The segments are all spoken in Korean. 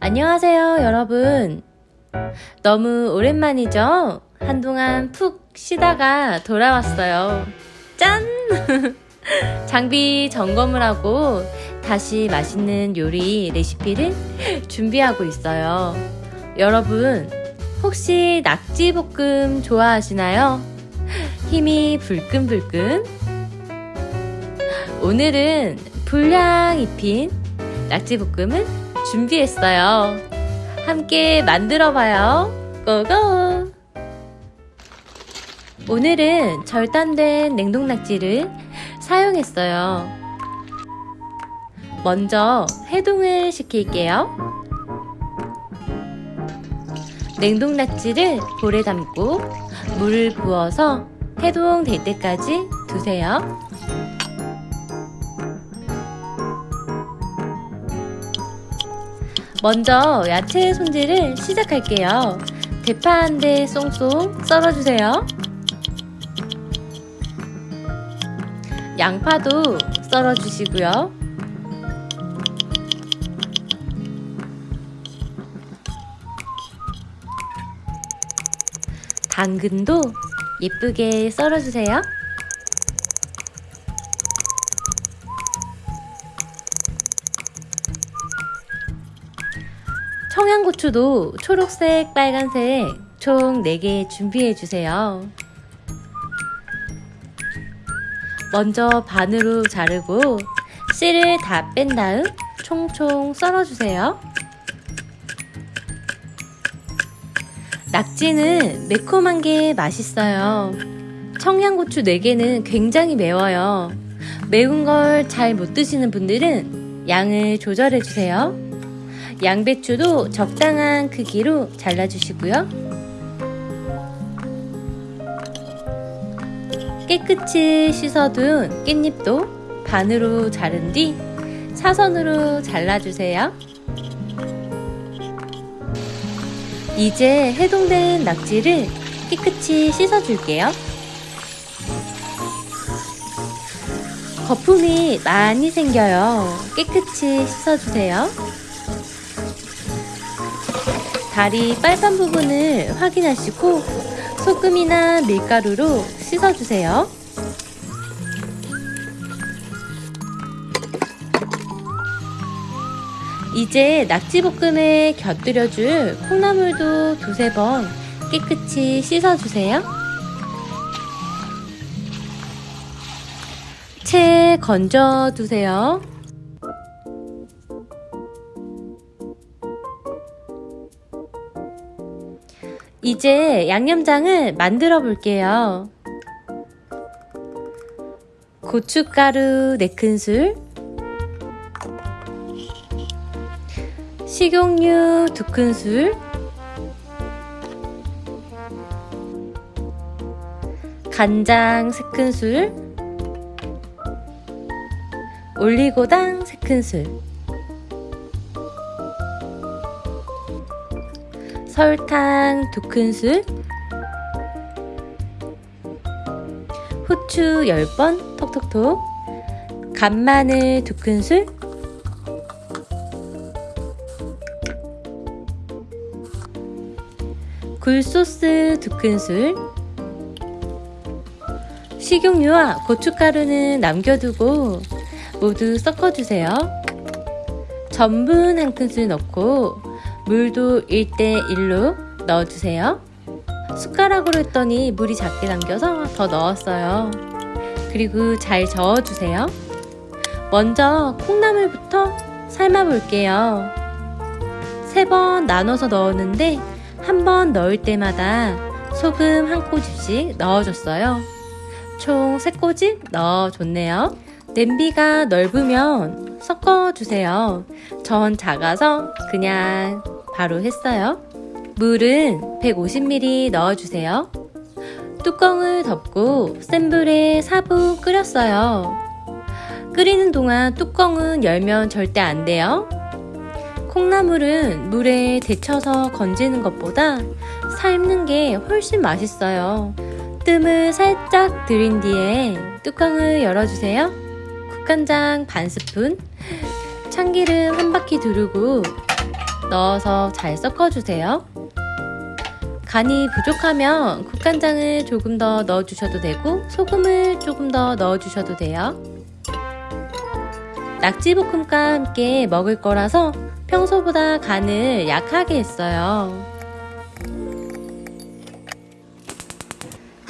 안녕하세요, 여러분. 너무 오랜만이죠? 한동안 푹 쉬다가 돌아왔어요. 짠! 장비 점검을 하고 다시 맛있는 요리 레시피를 준비하고 있어요. 여러분, 혹시 낙지볶음 좋아하시나요? 힘이 불끈불끈? 오늘은 불향 입힌 낙지볶음을 준비했어요. 함께 만들어봐요. 고고! 오늘은 절단된 냉동낙지를 사용했어요. 먼저 해동을 시킬게요. 냉동 낙지를 볼에 담고 물을 부어서 해동될 때까지 두세요. 먼저 야채 손질을 시작할게요. 대파 한대 쏙쏙 썰어주세요. 양파도 썰어 주시고요. 당근도 예쁘게 썰어 주세요. 청양고추도 초록색, 빨간색 총 4개 준비해 주세요. 먼저 반으로 자르고 씨를 다 뺀 다음 총총 썰어주세요. 낙지는 매콤한 게 맛있어요. 청양고추 4개는 굉장히 매워요. 매운 걸 잘 못 드시는 분들은 양을 조절해주세요. 양배추도 적당한 크기로 잘라주시고요. 깨끗이 씻어둔 깻잎도 반으로 자른 뒤 사선으로 잘라주세요. 이제 해동된 낙지를 깨끗이 씻어줄게요. 거품이 많이 생겨요. 깨끗이 씻어주세요. 다리 빨간 부분을 확인하시고 소금이나 밀가루로 씻어주세요. 이제 낙지볶음에 곁들여줄 콩나물도 두세 번 깨끗이 씻어주세요. 채 건져두세요. 이제 양념장을 만들어 볼게요. 고춧가루 4큰술. 식용유 2큰술. 간장 3큰술. 올리고당 3큰술. 설탕 2큰술 후추 10번 톡톡톡 간마늘 2큰술 굴소스 2큰술 식용유와 고춧가루는 남겨두고 모두 섞어주세요. 전분 한 큰술 넣고 물도 1대1로 넣어주세요. 숟가락으로 했더니 물이 작게 남겨서 더 넣었어요. 그리고 잘 저어주세요. 먼저 콩나물부터 삶아 볼게요. 세 번 나눠서 넣었는데 한 번 넣을 때마다 소금 한 꼬집씩 넣어줬어요. 총 3꼬집 넣어줬네요. 냄비가 넓으면 섞어주세요. 전 작아서 그냥 바로 했어요. 물은 150ml 넣어주세요. 뚜껑을 덮고 센 불에 4분 끓였어요. 끓이는 동안 뚜껑은 열면 절대 안 돼요. 콩나물은 물에 데쳐서 건지는 것보다 삶는 게 훨씬 맛있어요. 뜸을 살짝 들인 뒤에 뚜껑을 열어주세요. 국간장 반 스푼, 참기름 한 바퀴 두르고 넣어서 잘 섞어주세요. 간이 부족하면 국간장을 조금 더 넣어주셔도 되고 소금을 조금 더 넣어주셔도 돼요. 낙지볶음과 함께 먹을 거라서 평소보다 간을 약하게 했어요.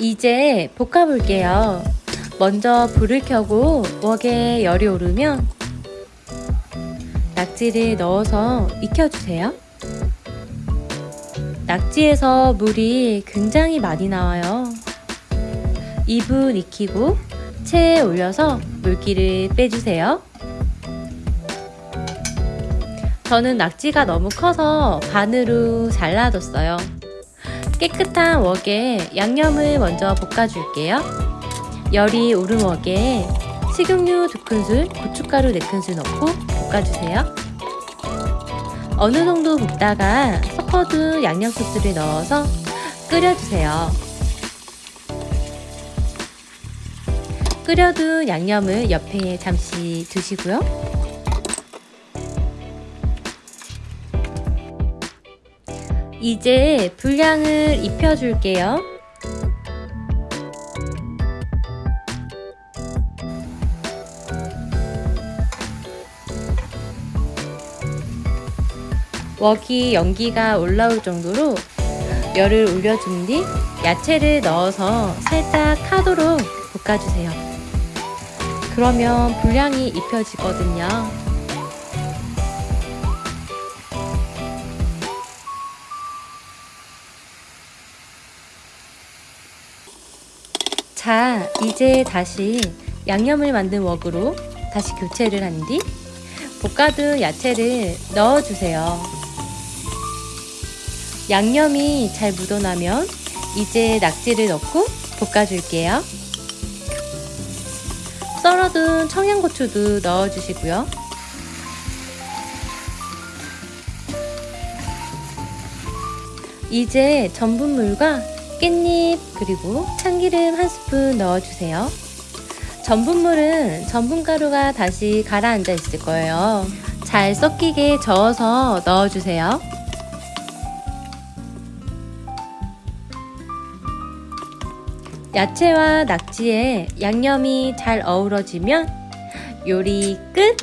이제 볶아볼게요. 먼저 불을 켜고 웍에 열이 오르면 낙지를 넣어서 익혀주세요. 낙지에서 물이 굉장히 많이 나와요. 2분 익히고 체에 올려서 물기를 빼주세요. 저는 낙지가 너무 커서 반으로 잘라뒀어요. 깨끗한 웍에 양념을 먼저 볶아줄게요. 열이 오른 웍에 식용유 2큰술, 고춧가루 4큰술 넣고 볶아주세요. 어느 정도 볶다가 섞어둔 양념 소스를 넣어서 끓여주세요. 끓여둔 양념을 옆에 잠시 두시고요. 이제 분량을 입혀줄게요. 웍이 연기가 올라올 정도로 열을 올려준 뒤 야채를 넣어서 살짝 타도록 볶아주세요. 그러면 분량이 입혀지거든요. 자, 이제 다시 양념을 만든 웍으로 다시 교체를 한 뒤 볶아둔 야채를 넣어주세요. 양념이 잘 묻어나면 이제 낙지를 넣고 볶아줄게요. 썰어둔 청양고추도 넣어주시고요. 이제 전분물과 깻잎 그리고 참기름 한 스푼 넣어주세요. 전분물은 전분가루가 다시 가라앉아 있을 거예요. 잘 섞이게 저어서 넣어주세요. 야채와 낙지에 양념이 잘 어우러지면 요리 끝!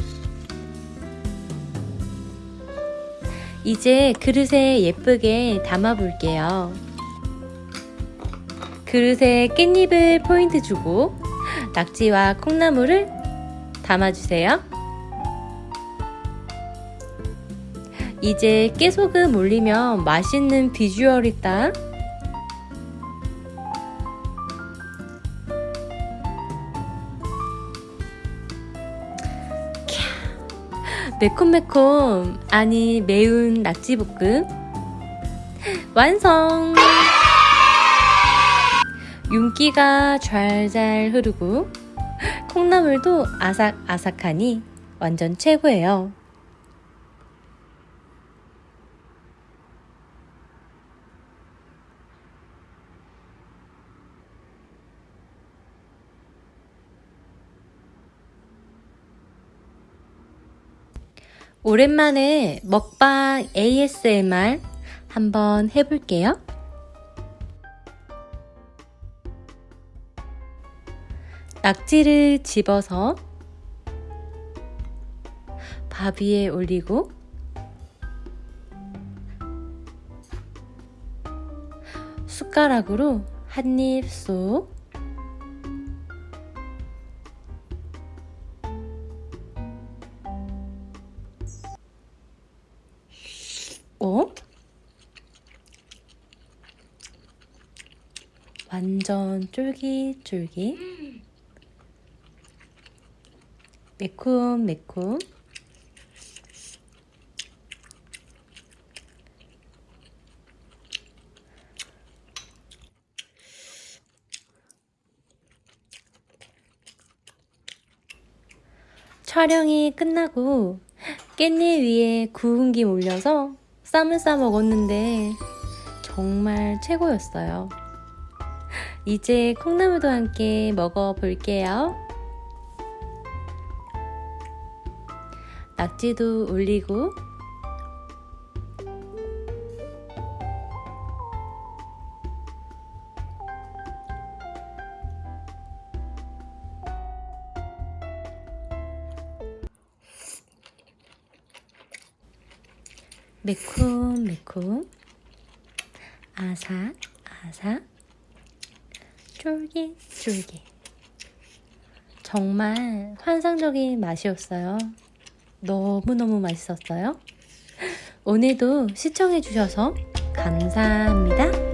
이제 그릇에 예쁘게 담아 볼게요. 그릇에 깻잎을 포인트 주고 낙지와 콩나물을 담아주세요. 이제 깨소금 올리면 맛있는 비주얼이다. 매콤매콤 아니 매운 낙지볶음 완성! 윤기가 잘잘 흐르고 콩나물도 아삭아삭하니 완전 최고예요. 오랜만에 먹방 ASMR 한번 해볼게요. 낙지를 집어서 밥 위에 올리고 숟가락으로 한 입 쏙 완전 쫄깃쫄깃 매콤 매콤 촬영이 끝나고 깻잎 위에 구운 김 올려서 쌈을 싸 먹었는데 정말 최고였어요. 이제 콩나물도 함께 먹어볼게요. 낙지도 올리고 매콤 매콤 아삭 아삭 쫄깃쫄깃 정말 환상적인 맛이었어요. 너무너무 맛있었어요. 오늘도 시청해주셔서 감사합니다.